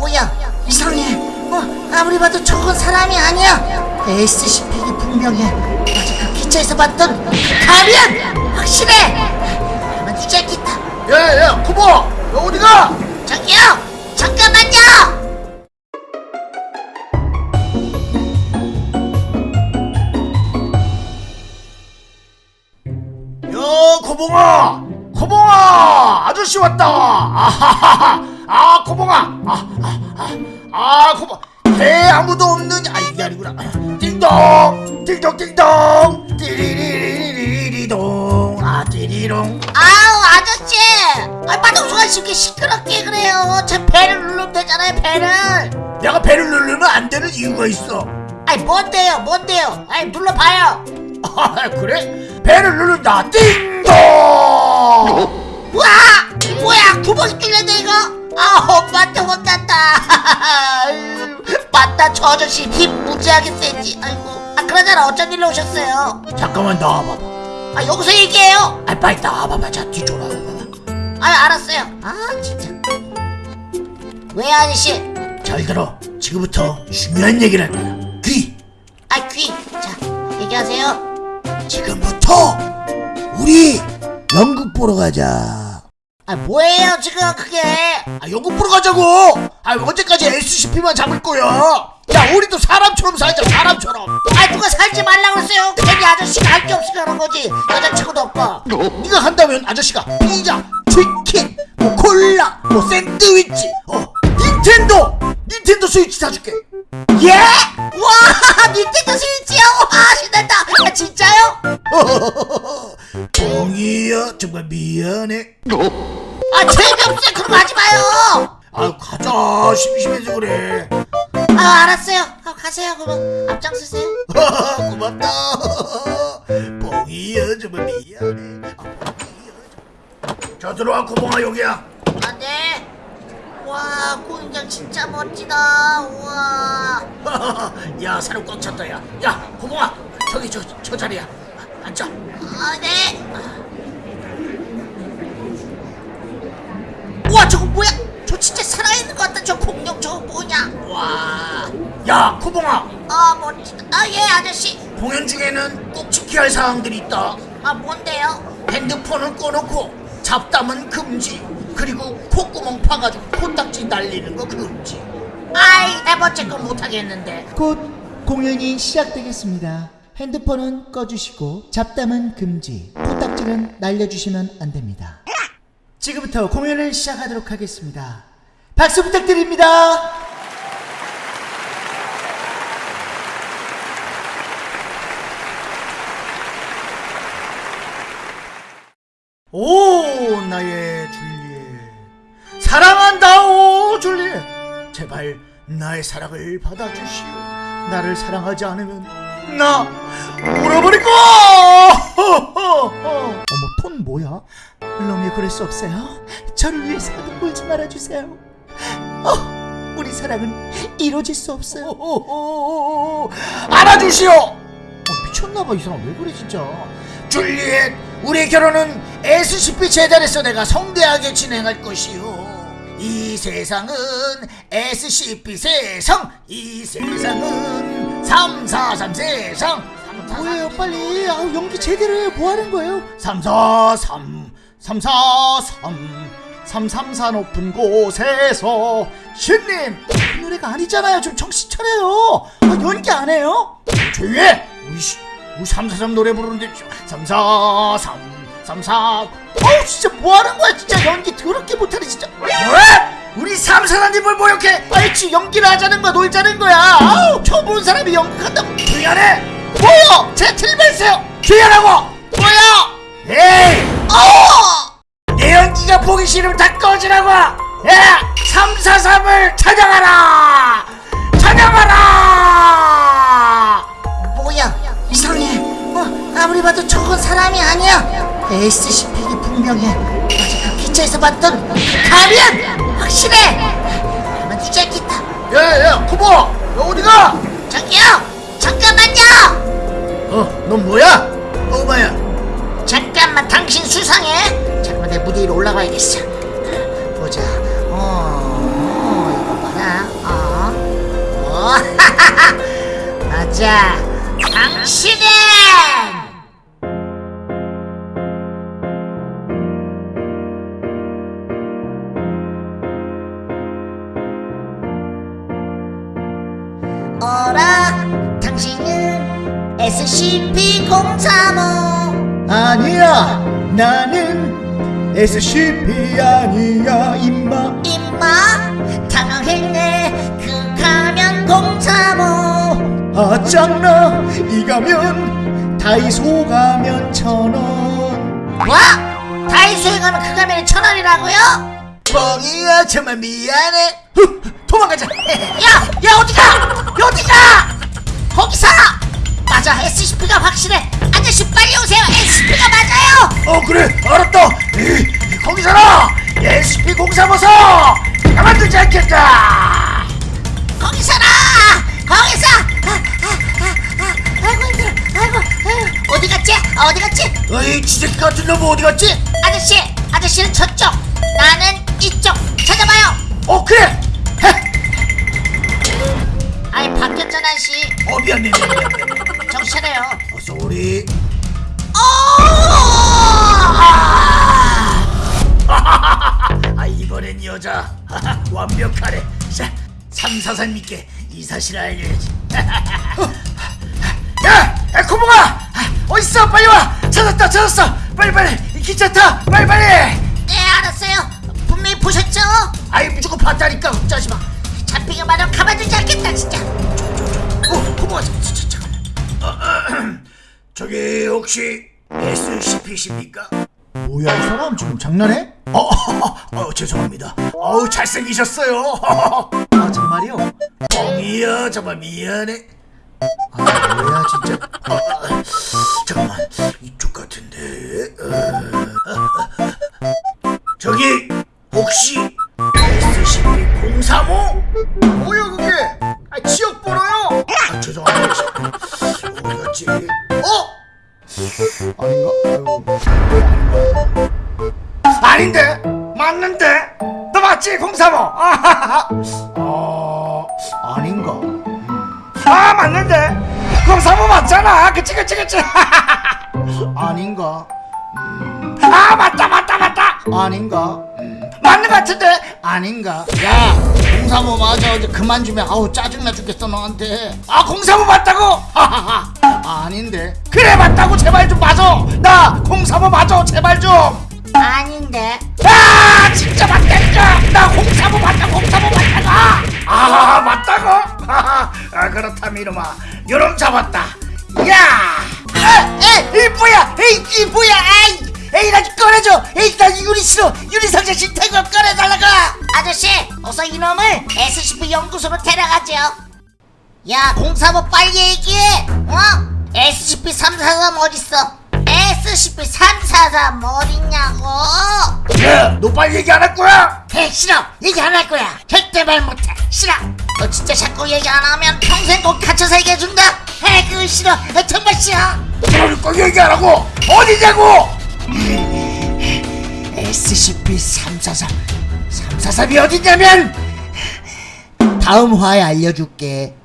뭐야? 이상해. 어, 아무리 봐도 저건 사람이 아니야. SCP이 분명해. 어제 그 기차에서 봤던 그 가면 확실해. 가만 두지 않겠다 야야야 코보! 너 어디가? 저기요. 잠깐만요. 야 코봉아! 코봉아! 아저씨 왔다! 아하하하 아 코봉아! 아아아 아, 코봉 배 아무도 없는 아 이게 아니구나. 띵동! 띵동 띵동! 띠리리리리리동. 아 띠리롱. 아우 아저씨! 아 마동수가 이렇게 시끄럽게 그래요. 제 배를 누르면 되잖아요 배를. 내가 배를 누르면 안 되는 이유가 있어. 아이 뭔데요 뭔데요? 아이 눌러봐요. 아 그래? 배를 누른다. 띵동! 우와! 뭐야? 구멍이 뚫렸네 이거 아 엄마한테 혼났다. 맞다 저 아저씨 힘 무지하게 세지. 아이고. 아 그러잖아 어쩐 일로 오셨어요? 잠깐만 나와봐봐. 아 여기서 얘기해요. 아 빨리 나와봐봐. 자 뒤쪽으로 와봐봐. 아 알았어요. 아 진짜. 왜 아저씨? 잘 들어. 지금부터 중요한 얘기를 할 거야. 귀. 아귀자 얘기하세요. 지금부터 우리 연극 보러 가자 아 뭐예요 지금 그게? 아 연극 보러 가자고! 아 언제까지 SCP만 잡을 거야? 야 우리도 사람처럼 살자 사람처럼. 아 누가 살지 말라 그랬어요? 괜히 아저씨가 할 게 없으니까 그런 거지. 여자친구도 없고. 네가 간다면 아저씨가 피자 치킨 뭐 콜라 뭐 샌드위치 어 닌텐도 닌텐도 스위치 사줄게. 예? 와 닌텐도 스위치요? 와 신난다. 아, 진짜요? 봉이야 정말 미안해 아 재미없어요. 거 하지 마요. 아 가자. 심심해서 그래. 아 알았어요. 아, 가세요. 그럼 앞장서세요. 고맙다. 봉이야 정말 미안해. 아. 자 들어와 고봉아 여기야. 안돼 와 공연장 진짜 멋지다. 우와. 야 사람 꽉 찼다 야. 야 고봉아 저기 저, 저 자리야. 아, 앉아. 아네 우와 저거 뭐야? 저 진짜 살아있는 것 같다. 저 공룡 저거 뭐냐? 와. 야 고봉아. 아 멋지다 아예 아저씨. 공연 중에는 꼭 지켜야 할 사항들이 있다. 아 뭔데요? 핸드폰은 꺼놓고 잡담은 금지. 그리고 콧구멍 파가지고 코딱지 날리는 거 금지. 아이 네 번째 건 못하겠는데. 곧 공연이 시작되겠습니다. 핸드폰은 꺼주시고 잡담은 금지, 코딱지는 날려주시면 안 됩니다. 지금부터 공연을 시작하도록 하겠습니다. 박수 부탁드립니다. 오 나의 줄리엣. 사랑한다 오 줄리엣. 제발 나의 사랑을 받아주시오. 나를 사랑하지 않으면 나 울어버릴 거야. 어머, 톤 뭐야? 로미오 그럴 수 없어요. 저를 위해서라도 울지 말아주세요. 어, 우리 사랑은 이루어질 수 없어요. 오, 알아주시오 어, 미쳤나봐 이 사람 왜 그래 진짜. 줄리엣 우리 결혼은 SCP 재단에서 내가 성대하게 진행할 것이오 이 세상은 SCP 세상 이 세상은 343 세상 뭐예요? 빨리. 아우 연기 제대로 해요. 뭐 하는 거예요? 343 343 334 높은 곳에서 신님! 그 노래가 아니잖아요. 좀 정신 차려요. 아, 연기 안 해요? 조용히 해 우리, 씨, 우리 343 노래 부르는데 343 34 어우 진짜 뭐 하는 거야? 진짜 연기 더럽게 못하네 진짜. 뭐야? 우리 343님을 모욕해. 지 연기를 하자는 거야? 놀자는 거야? 아우 처음 보는 사람이 연극한다고. 조용하네 뭐요? 제가 틀렸어요. 조용하라고! 뭐야? 에이! 어! 내 연기가 보기 싫으면 다 꺼지라고! 야 343을 찬양하라! 찬양하라! 뭐야? 이상해. 어, 아무리 봐도 저건 사람이 아니야. SCP이 분명해. 어제 그 기차에서 봤던 그 가면 확실해. 가만 두지 않겠다. 야야야 코보! 너 어디가? 저기요 잠깐만요 어 넌 뭐야? 꼬마야 SCP-035 아니야 나는 SCP 아니야 임마 임마 당황했네 그 가면 035 아 짱나 이 가면 다이소 가면 천원 뭐? 다이소에 가면 그 가면이 천 원이라고요? 뻥이야 정말 미안해 후, 도망가자 야! 야 어디가! 야, 어디가! 거기서! 맞아. SCP가 확실해. 아저씨 빨리 오세요. SCP가 맞아요. 어 그래. 알았다. 이, 거기서라. SCP-035서 가만두지 않겠다. 거기서라! 거기서! 아, 아, 아, 아, 아이고 힘들어. 아이고 아이고. 어디 갔지? 어디 갔지? 어이 지새끼 같은 놈 어디 갔지? 아저씨 아저씨는 저쪽. 나는 이쪽. 찾아봐요. 어 그래. 헤. 아니 바뀌었잖아 씨. 어 미안 미안 미안 미안, 미안. 차려요. 어, sorry. 아 이번엔 여자. 완벽하네. 자 믿게 이 사실을 알려야지. 야 에코봉아! 어딨어? 빨리 와! 찾았다 찾았어! 빨리 빨리! 기차 타! 빨리 빨리! 네 알았어요. 분명히 보셨죠? 아이 무조건 봤다니까. 걱정하지 마. 잡히게 마련 가만두지 않겠다 진짜. 어, 고마워. 어, 어, 저기 혹시 SCP십니까? 뭐야 이 사람 지금 장난해? 어, 어, 어, 죄송합니다. 어우 잘생기셨어요. 아 정말이요? 뻥이야 정말 미안해. 아 뭐야 진짜 어, 어, 잠깐만 이쪽 같은데. 어, 어, 아닌데 맞는데 너 맞지 035 아하하. 어, 아닌가? 아 맞는데 035 맞잖아 그치 그치 그치 아닌가? 아 맞다 맞다 맞다 아닌가? 맞는 것 같은데 아닌가? 야, 035 맞아. 이제 그만 좀 해. 아우 짜증나 죽겠어 너한테. 아035 맞다고 하하하. 아닌데. 그래 맞다고 제발 좀 맞아 나035 맞아 제발 좀 아 아닌데. 진짜 맞다니까 나035 맞다 035 맞다고? 아 맞다고. 아 그렇다면 이놈아 요놈 잡았다. 야! 아, 에이 이 뭐야? 에이 이 뭐야? 아이! 에이 나좀 꺼내줘. 에이 나 유리 싫어. 유리 상자 싫다고 꺼내달라고! 아저씨 어서 이놈을 SCP 연구소로 데려가죠 야035 빨리 얘기해. 어? SCP-343 어딨어? SCP-343 어딨냐고. 야너 빨리 얘기 안 할 거야? 해 싫어. 얘기 안 할 거야. 절대 말 못해. 싫어. 너 진짜 자꾸 얘기 안 하면 평생 꼭 갇혀서 얘기해준다. 해 그거 싫어. 해, 정말 싫어. 꼭 얘기 안 하고 어디냐고! SCP-343 343이 어디냐면 다음 화에 알려줄게.